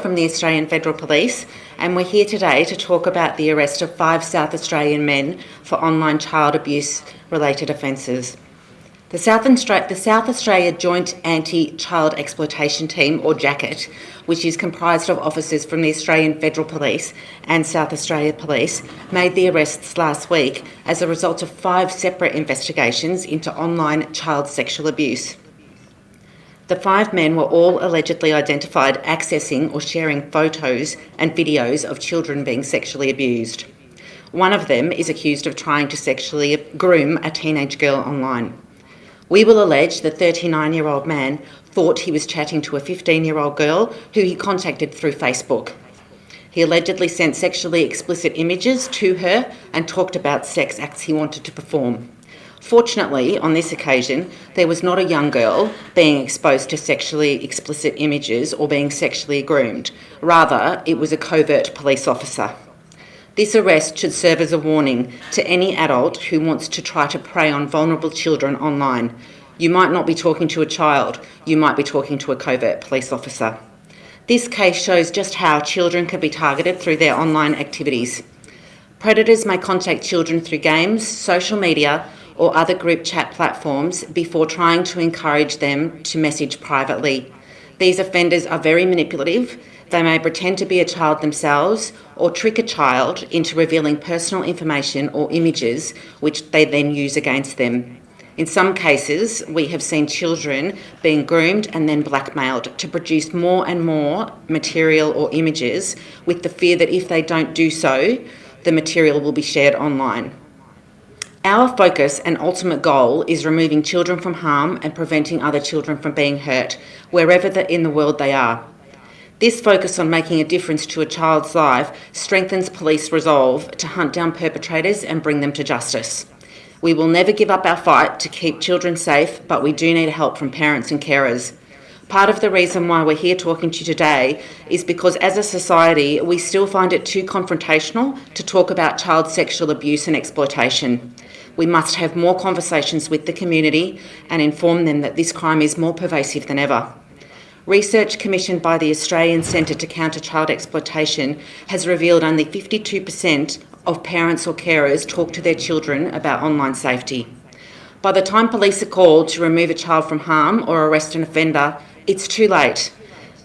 from the Australian Federal Police and we're here today to talk about the arrest of five South Australian men for online child abuse related offences. The South, the South, Australia Joint Anti-Child Exploitation Team, or JACET, which is comprised of officers from the Australian Federal Police and South Australia Police, made the arrests last week as a result of five separate investigations into online child sexual abuse. The five men were all allegedly identified accessing or sharing photos and videos of children being sexually abused. One of them is accused of trying to sexually groom a teenage girl online. We will allege the 39-year-old man thought he was chatting to a 15-year-old girl who he contacted through Facebook. He allegedly sent sexually explicit images to her and talked about sex acts he wanted to perform. Fortunately, on this occasion, there was not a young girl being exposed to sexually explicit images or being sexually groomed. Rather, it was a covert police officer. This arrest should serve as a warning to any adult who wants to try to prey on vulnerable children online. You might not be talking to a child, you might be talking to a covert police officer. This case shows just how children can be targeted through their online activities. Predators may contact children through games, social media, or other group chat platforms before trying to encourage them to message privately. These offenders are very manipulative. They may pretend to be a child themselves or trick a child into revealing personal information or images which they then use against them. In some cases, we have seen children being groomed and then blackmailed to produce more and more material or images with the fear that if they don't do so, the material will be shared online. Our focus and ultimate goal is removing children from harm and preventing other children from being hurt, wherever in the world they are. This focus on making a difference to a child's life strengthens police resolve to hunt down perpetrators and bring them to justice. We will never give up our fight to keep children safe, but we do need help from parents and carers. Part of the reason why we're here talking to you today is because as a society, we still find it too confrontational to talk about child sexual abuse and exploitation. We must have more conversations with the community and inform them that this crime is more pervasive than ever. Research commissioned by the Australian Centre to Counter Child Exploitation has revealed only 52% of parents or carers talk to their children about online safety. By the time police are called to remove a child from harm or arrest an offender, it's too late.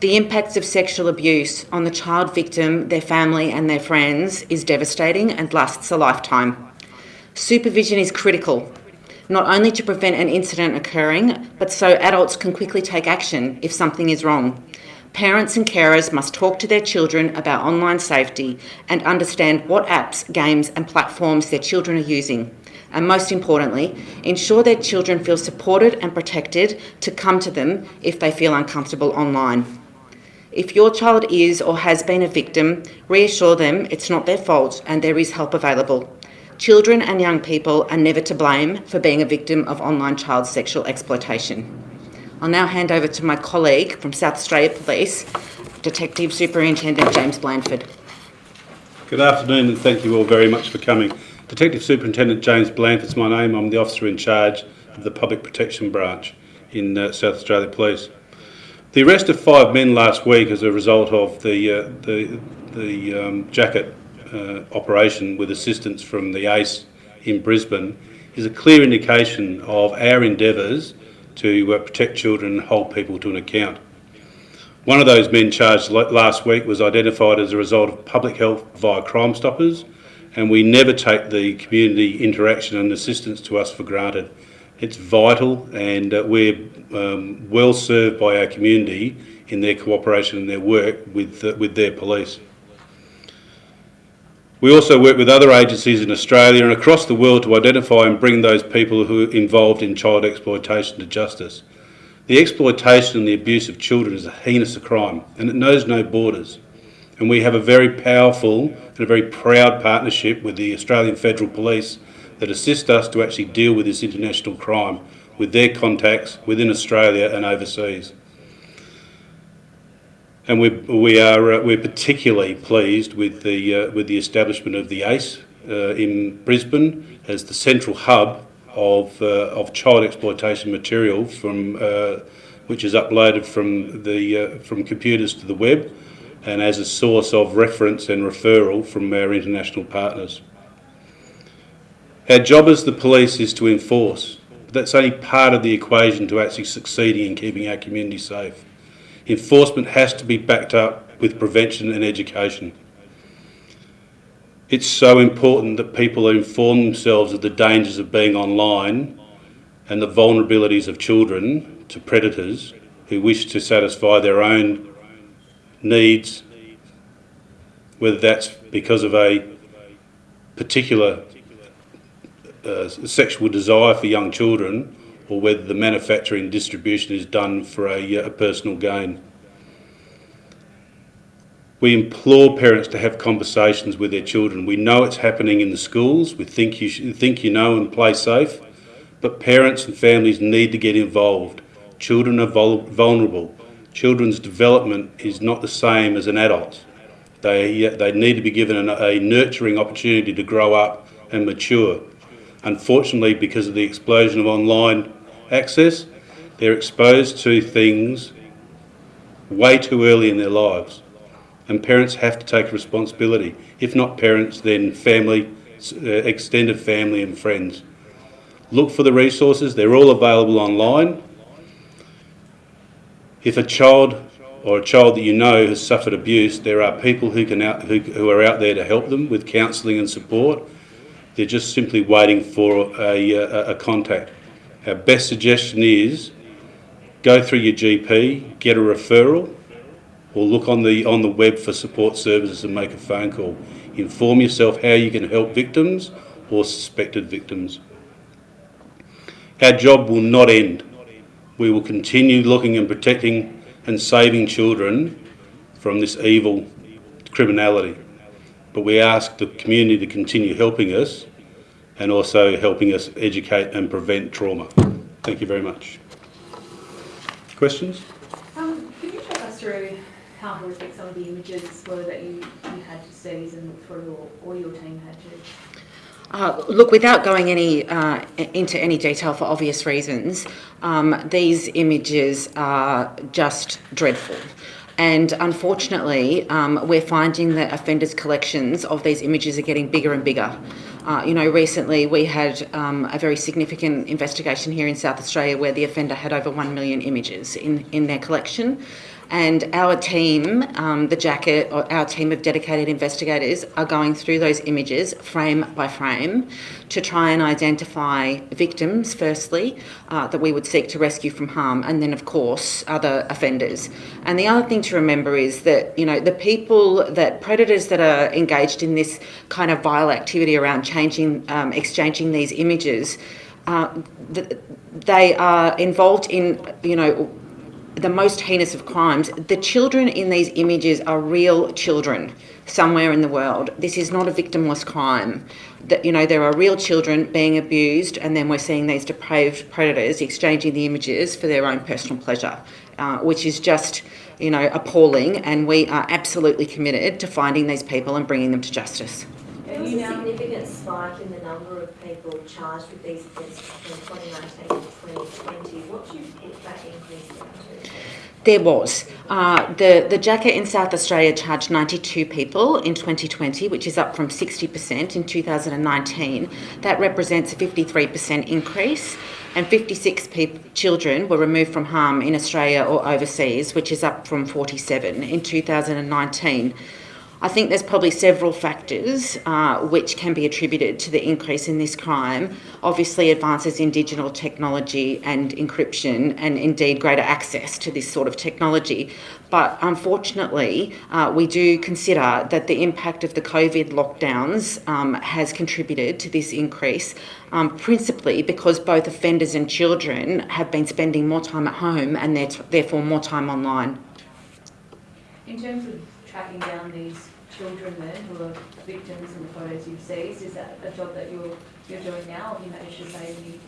The impacts of sexual abuse on the child victim, their family and their friends is devastating and lasts a lifetime. Supervision is critical, not only to prevent an incident occurring, but so adults can quickly take action if something is wrong. Parents and carers must talk to their children about online safety and understand what apps, games and platforms their children are using. And most importantly, ensure their children feel supported and protected to come to them if they feel uncomfortable online. If your child is or has been a victim, reassure them it's not their fault and there is help available. Children and young people are never to blame for being a victim of online child sexual exploitation. I'll now hand over to my colleague from South Australia Police, Detective Superintendent James Blandford. Good afternoon and thank you all very much for coming. Detective Superintendent James Blandford is my name. I'm the officer in charge of the Public Protection Branch in uh, South Australia Police. The arrest of five men last week as a result of the, uh, the, the um, JACET uh, operation with assistance from the ACE in Brisbane is a clear indication of our endeavours to uh, protect children and hold people to an account. One of those men charged last week was identified as a result of public health via Crime Stoppers and we never take the community interaction and assistance to us for granted. It's vital and uh, we're um, well served by our community in their cooperation and their work with, uh, with their police. We also work with other agencies in Australia and across the world to identify and bring those people who are involved in child exploitation to justice. The exploitation and the abuse of children is a heinous crime and it knows no borders. And we have a very powerful and a very proud partnership with the Australian Federal Police that assist us to actually deal with this international crime with their contacts within Australia and overseas. And we, we are uh, we're particularly pleased with the uh, with the establishment of the ACE uh, in Brisbane as the central hub of of child exploitation material from which is uploaded from the from computers to the web, and as a source of reference and referral from our international partners. Our job as the police is to enforce, but that's only part of the equation to actually succeeding in keeping our community safe. Enforcement has to be backed up with prevention and education. It's so important that people inform themselves of the dangers of being online and the vulnerabilities of children to predators who wish to satisfy their own needs, whether that's because of a particular uh, sexual desire for young children or whether the manufacturing distribution is done for a, uh, a personal gain. We implore parents to have conversations with their children. We know it's happening in the schools. We think you, ThinkUKnow and play safe. But parents and families need to get involved. Children are vul vulnerable. Children's development is not the same as an adult. They, they need to be given a, a nurturing opportunity to grow up and mature. Unfortunately, because of the explosion of online access, they're exposed to things way too early in their lives and parents have to take responsibility. If not parents, then family, uh, extended family and friends. Look for the resources, they're all available online. If a child or a child that you know has suffered abuse, there are people who, can out, who, who are out there to help them with counselling and support. They're just simply waiting for a, a, a contact. Our best suggestion is go through your GP, get a referral, or look on the on the web for support services and make a phone call. Inform yourself how you can help victims or suspected victims. Our job will not end. We will continue looking and protecting and saving children from this evil criminality. But we ask the community to continue helping us and also helping us educate and prevent trauma. Thank you very much. Questions? Um, could you talk us through how horrific some of the images were that you, you had to seize and look through or, or your team had to? Uh, look, without going any uh, into any detail for obvious reasons, um, these images are just dreadful. And unfortunately, um, we're finding that offenders' collections of these images are getting bigger and bigger. Uh, you know, recently we had um, a very significant investigation here in South Australia where the offender had over 1 million images in, in their collection. And our team, um, the JACET, our team of dedicated investigators are going through those images frame by frame to try and identify victims, firstly, uh, that we would seek to rescue from harm, and then, of course, other offenders. And the other thing to remember is that, you know, the people that predators that are engaged in this kind of vile activity around changing, um, exchanging these images, uh, they are involved in, you know, the most heinous of crimes. The children in these images are real children somewhere in the world. This is not a victimless crime. That you know there are real children being abused, and then we're seeing these depraved predators exchanging the images for their own personal pleasure, uh, which is just you know appalling. And we are absolutely committed to finding these people and bringing them to justice. There was a significant spike in the number of people charged with these offences from 2019 to 2020. What do you put that increase down to? There was. Uh, the, the JACET in South Australia charged 92 people in 2020, which is up from 60% in 2019. That represents a 53% increase, and 56 children were removed from harm in Australia or overseas, which is up from 47 in 2019. I think there's probably several factors uh, which can be attributed to the increase in this crime. Obviously, advances in digital technology and encryption, and indeed greater access to this sort of technology. But unfortunately, uh, we do consider that the impact of the COVID lockdowns um, has contributed to this increase, um, principally because both offenders and children have been spending more time at home and therefore more time online. In terms of tracking down these children then who are victims in the photos you've seized? Is that a job that you're, you're doing now? You managed to save any?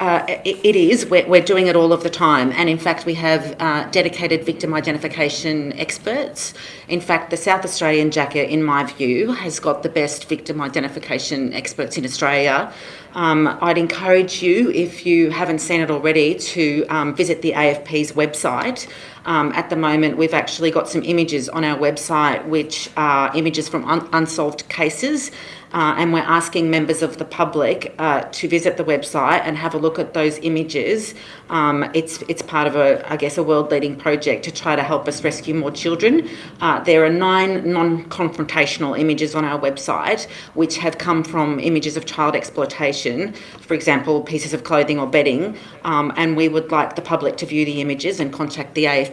Uh, it, it is. We're, we're doing it all of the time. And in fact, we have uh, dedicated victim identification experts. In fact, the South Australian JACET, in my view, has got the best victim identification experts in Australia. Um, I'd encourage you, if you haven't seen it already, to um, visit the AFP's website Um, at the moment, we've actually got some images on our website which are images from un- unsolved cases. Uh, and we're asking members of the public uh, to visit the website and have a look at those images. Um, it's it's part of a I guess a world leading project to try to help us rescue more children. Uh, there are nine non-confrontational images on our website which have come from images of child exploitation, for example, pieces of clothing or bedding. Um, and we would like the public to view the images and contact the AFP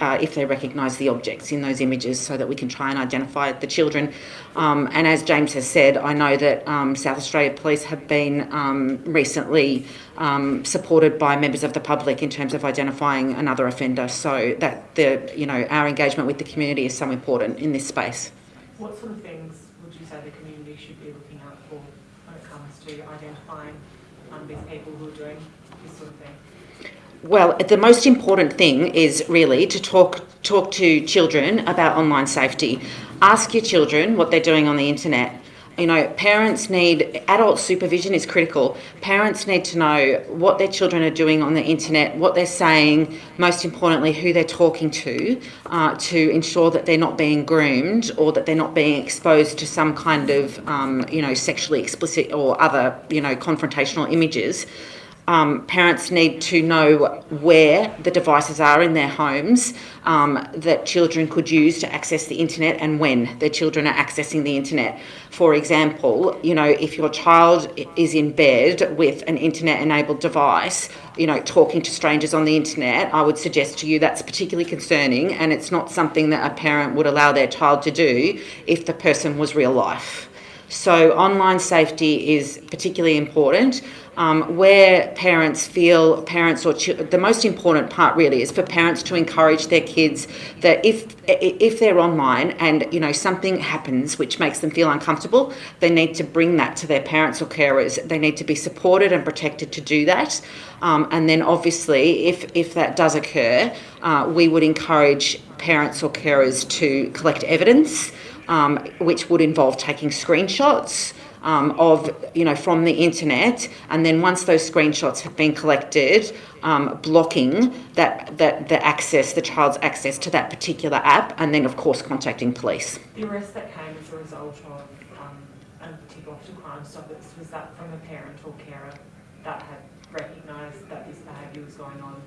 uh, if they recognise the objects in those images, so that we can try and identify the children. Um, and as James has said, I know that um, South Australia Police have been um, recently um, supported by members of the public in terms of identifying another offender. So that the you know our engagement with the community is so important in this space. What sort of things would you say the community should be looking out for when it comes to identifying these people who are doing this sort of thing? Well, the most important thing is really to talk talk to children about online safety. Ask your children what they're doing on the internet. You know, parents need adult supervision is critical. Parents need to know what their children are doing on the internet, what they're saying, most importantly, who they're talking to, uh, to ensure that they're not being groomed or that they're not being exposed to some kind of, um, you know, sexually explicit or other, you know, confrontational images um, parents need to know where the devices are in their homes um, that children could use to access the internet and when their children are accessing the internet. For example, you know, if your child is in bed with an internet enabled device, you know, talking to strangers on the internet, I would suggest to you that's particularly concerning and it's not something that a parent would allow their child to do if the person was real life. So, online safety is particularly important. Um, where parents feel parents or the most important part really is for parents to encourage their kids that if if they're online and you know something happens which makes them feel uncomfortable, they need to bring that to their parents or carers. They need to be supported and protected to do that. Um, and then obviously, if if that does occur, uh, we would encourage parents or carers to collect evidence um, which would involve taking screenshots um, of, you know, from the internet, and then once those screenshots have been collected, um, blocking that, that the access, the child's access to that particular app, and then of course contacting police. The arrest that came as a result of um, a tip off to Crime Stoppers, was that from a parent or carer that had recognised that this behaviour was going on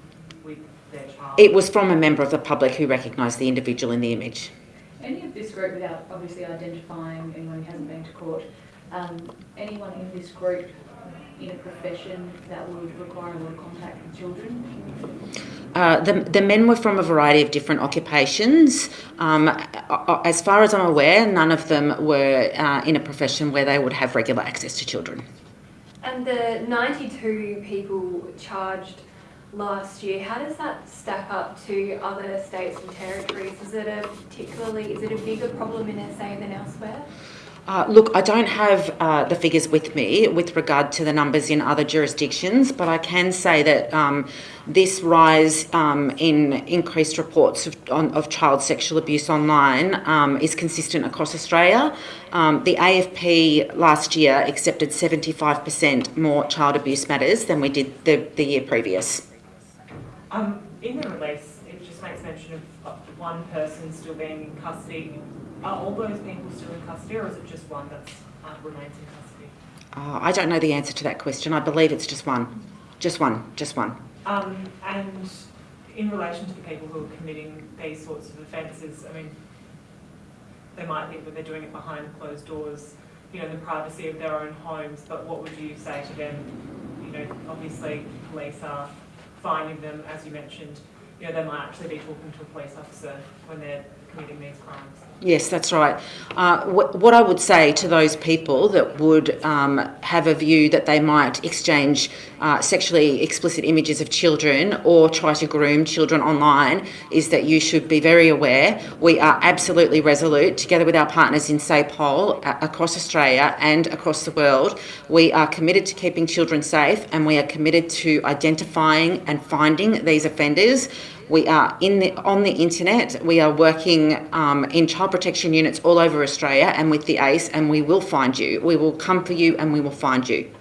with their child? It was from a member of the public who recognised the individual in the image. Any of this group, without obviously identifying anyone who hasn't been to court, um, anyone in this group in a profession that would require a lot of contact with children? Uh, the, the men were from a variety of different occupations. Um, as far as I'm aware, none of them were uh, in a profession where they would have regular access to children. And the 92 people charged last year, how does that stack up to other states and territories? Is it a particularly, is it a bigger problem in SA than elsewhere? Uh, look, I don't have uh, the figures with me with regard to the numbers in other jurisdictions, but I can say that um, this rise um, in increased reports of, on, of, child sexual abuse online um, is consistent across Australia. Um, the AFP last year accepted 75% more child abuse matters than we did the, the year previous. Um, in the release, it just makes mention of one person still being in custody are all those people still in custody, or is it just one that uh, remains in custody? Uh, I don't know the answer to that question. I believe it's just one. Just one. Just one. Um, and in relation to the people who are committing these sorts of offences, I mean, they might think that they're doing it behind closed doors, you know, in the privacy of their own homes, but what would you say to them? You know, obviously police are finding them, as you mentioned, you know, they might actually be talking to a police officer when they're committing these crimes. Yes, that's right. Uh, wh- what I would say to those people that would um, have a view that they might exchange uh, sexually explicit images of children or try to groom children online is that you should be very aware. We are absolutely resolute, together with our partners in SAPOL uh, across Australia and across the world. We are committed to keeping children safe and we are committed to identifying and finding these offenders we are in the, on the internet. We are working um, in child protection units all over Australia and with the ACE, and we will find you. We will come for you and we will find you.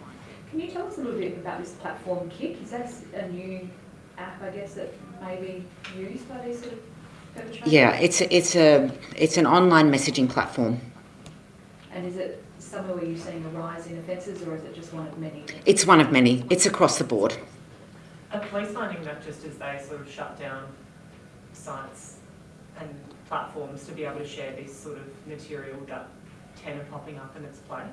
Can you tell us a little bit about this platform, Kik? Is that a new app, I guess, that may be used by these sort of perpetrators? Yeah, it's a, it's a it's an online messaging platform. And is it somewhere where you're seeing a rise in offences or is it just one of many? It's one of many. It's across the board. Are police finding that just as they sort of shut down sites and platforms to be able to share this sort of material that ten are popping up in its place?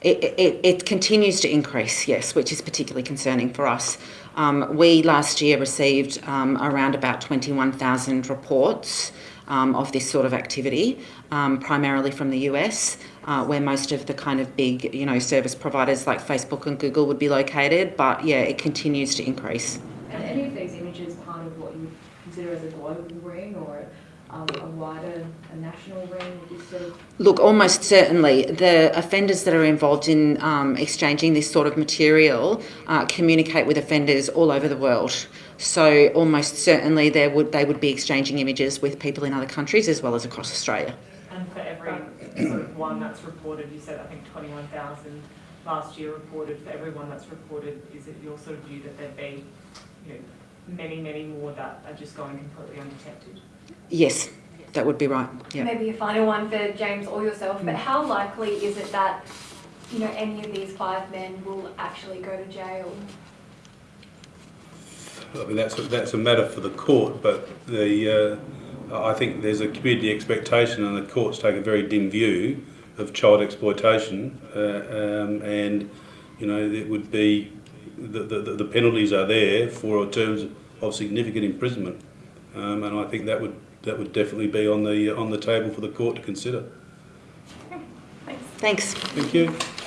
It, it, it continues to increase, yes, which is particularly concerning for us. Um, we last year received um, around about 21,000 reports um, of this sort of activity, um, primarily from the US, uh, where most of the kind of big, you know, service providers like Facebook and Google would be located. But yeah, it continues to increase. And any of these images part of what you consider as a global ring or um, a wider, a national ring? Sort of Look, almost certainly, the offenders that are involved in um, exchanging this sort of material uh, communicate with offenders all over the world. So, almost certainly, there would they would be exchanging images with people in other countries as well as across Australia. And sort of one that's reported, you said I think twenty-one thousand last year reported, for everyone that's reported, is it your sort of view that there'd be, you know, many, many more that are just going completely undetected? Yes, that would be right. Yeah. Maybe a final one for James or yourself, Mm. but how likely is it that, you know, any of these five men will actually go to jail? I mean, that's a, that's a matter for the court, but the uh, I think there's a community expectation, and the courts take a very dim view of child exploitation, uh, um, and you know it would be the, the, the penalties are there for terms of significant imprisonment, um, and I think that would that would definitely be on the on the table for the court to consider. Thanks. Thanks. Thank you.